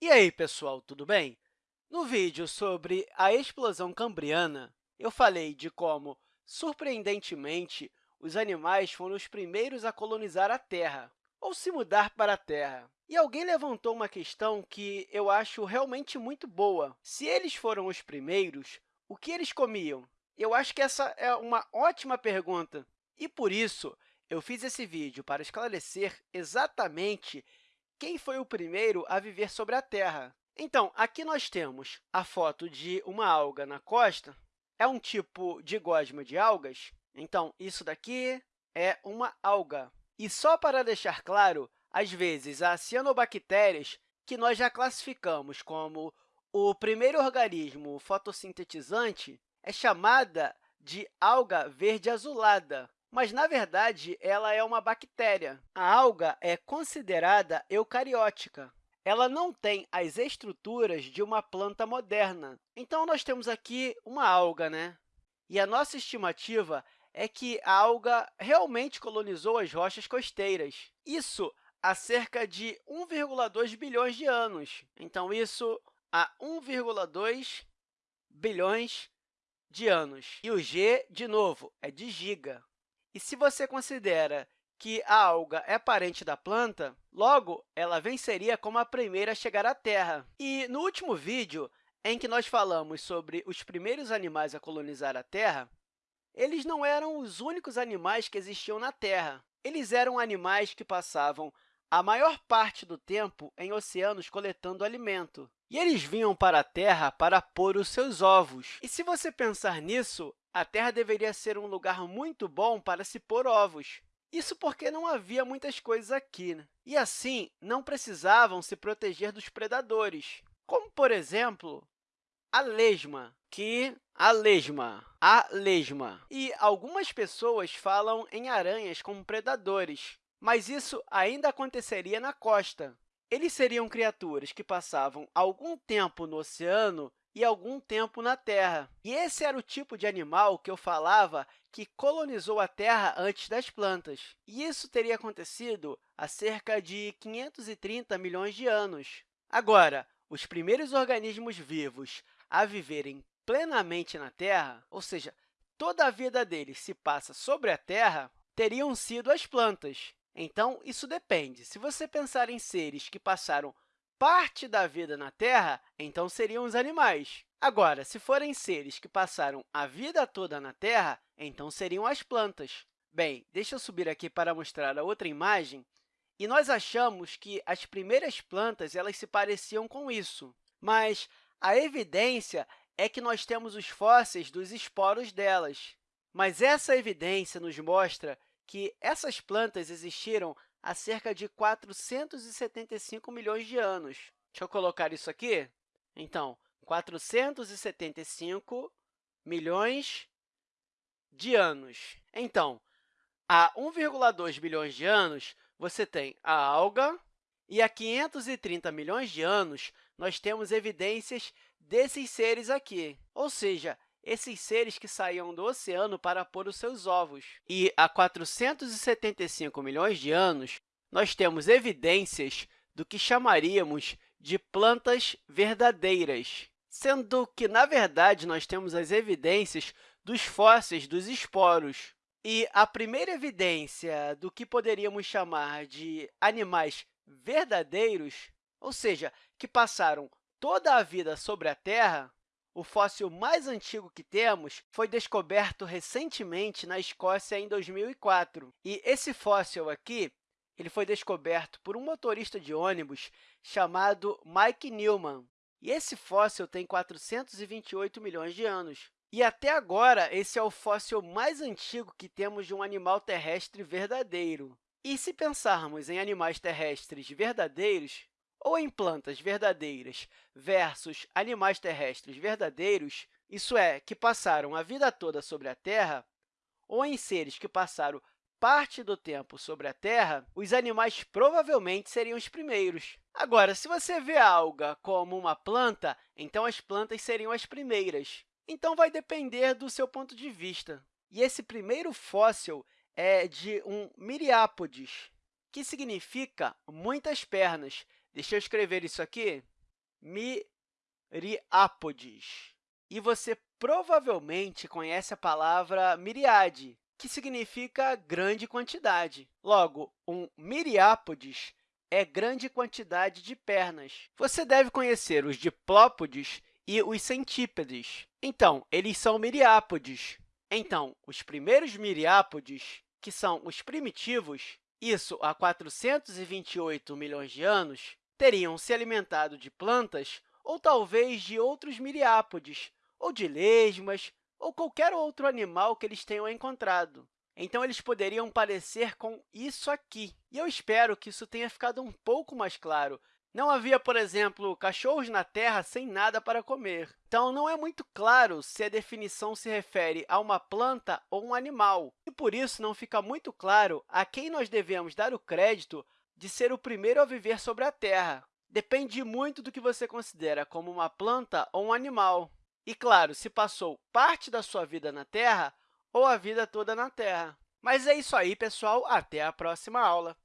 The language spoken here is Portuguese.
E aí, pessoal, tudo bem? No vídeo sobre a explosão cambriana, eu falei de como, surpreendentemente, os animais foram os primeiros a colonizar a Terra, ou se mudar para a Terra. E alguém levantou uma questão que eu acho realmente muito boa. Se eles foram os primeiros, o que eles comiam? Eu acho que essa é uma ótima pergunta. E, por isso, eu fiz esse vídeo para esclarecer exatamente quem foi o primeiro a viver sobre a Terra. Então, aqui nós temos a foto de uma alga na costa. É um tipo de gosma de algas. Então, isso daqui é uma alga. E só para deixar claro, às vezes, as cianobactérias, que nós já classificamos como o primeiro organismo fotossintetizante, é chamada de alga verde azulada, mas, na verdade, ela é uma bactéria. A alga é considerada eucariótica. Ela não tem as estruturas de uma planta moderna. Então, nós temos aqui uma alga, né? E a nossa estimativa é que a alga realmente colonizou as rochas costeiras. Isso há cerca de 1,2 bilhões de anos. Então, isso há 1,2 bilhões de anos. E o g, de novo, é de giga. E se você considera que a alga é parente da planta, logo, ela venceria como a primeira a chegar à Terra. E no último vídeo, em que nós falamos sobre os primeiros animais a colonizar a Terra, eles não eram os únicos animais que existiam na Terra. Eles eram animais que passavam a maior parte do tempo em oceanos coletando alimento. E eles vinham para a Terra para pôr os seus ovos. E se você pensar nisso, a Terra deveria ser um lugar muito bom para se pôr ovos. Isso porque não havia muitas coisas aqui, né? e assim não precisavam se proteger dos predadores, como, por exemplo, a lesma, que a lesma, a lesma. E algumas pessoas falam em aranhas como predadores, mas isso ainda aconteceria na costa. Eles seriam criaturas que passavam algum tempo no oceano e algum tempo na Terra. E esse era o tipo de animal que eu falava que colonizou a Terra antes das plantas. E isso teria acontecido há cerca de 530 milhões de anos. Agora, os primeiros organismos vivos a viverem plenamente na Terra, ou seja, toda a vida deles se passa sobre a Terra, teriam sido as plantas. Então, isso depende. Se você pensar em seres que passaram parte da vida na Terra, então seriam os animais. Agora, se forem seres que passaram a vida toda na Terra, então seriam as plantas. Bem, deixa eu subir aqui para mostrar a outra imagem. E nós achamos que as primeiras plantas elas se pareciam com isso, mas a evidência é que nós temos os fósseis dos esporos delas. Mas essa evidência nos mostra que essas plantas existiram há cerca de 475 milhões de anos. Deixa eu colocar isso aqui. Então, 475 milhões de anos. Então, há 1,2 bilhões de anos, você tem a alga, e há 530 milhões de anos, nós temos evidências desses seres aqui. Ou seja, esses seres que saíam do oceano para pôr os seus ovos. E há 475 milhões de anos, nós temos evidências do que chamaríamos de plantas verdadeiras, sendo que, na verdade, nós temos as evidências dos fósseis dos esporos. E a primeira evidência do que poderíamos chamar de animais verdadeiros, ou seja, que passaram toda a vida sobre a Terra, o fóssil mais antigo que temos foi descoberto recentemente na Escócia em 2004. E esse fóssil aqui ele foi descoberto por um motorista de ônibus chamado Mike Newman. E esse fóssil tem 428 milhões de anos. E até agora, esse é o fóssil mais antigo que temos de um animal terrestre verdadeiro. E se pensarmos em animais terrestres verdadeiros, ou em plantas verdadeiras versus animais terrestres verdadeiros, isso é, que passaram a vida toda sobre a Terra, ou em seres que passaram parte do tempo sobre a Terra, os animais provavelmente seriam os primeiros. Agora, se você vê a alga como uma planta, então as plantas seriam as primeiras. Então, vai depender do seu ponto de vista. E esse primeiro fóssil é de um miriápodes, que significa muitas pernas, Deixa eu escrever isso aqui. miriápodes. E você provavelmente conhece a palavra miriade, que significa grande quantidade. Logo, um miriápodes é grande quantidade de pernas. Você deve conhecer os diplópodes e os centípedes. Então, eles são miriápodes. Então, os primeiros miriápodes, que são os primitivos, isso há 428 milhões de anos, teriam se alimentado de plantas ou talvez de outros miriápodes, ou de lesmas, ou qualquer outro animal que eles tenham encontrado. Então, eles poderiam parecer com isso aqui. E eu espero que isso tenha ficado um pouco mais claro. Não havia, por exemplo, cachorros na Terra sem nada para comer. Então, não é muito claro se a definição se refere a uma planta ou um animal. E, por isso, não fica muito claro a quem nós devemos dar o crédito de ser o primeiro a viver sobre a Terra. Depende muito do que você considera como uma planta ou um animal. E, claro, se passou parte da sua vida na Terra ou a vida toda na Terra. Mas é isso aí, pessoal. Até a próxima aula!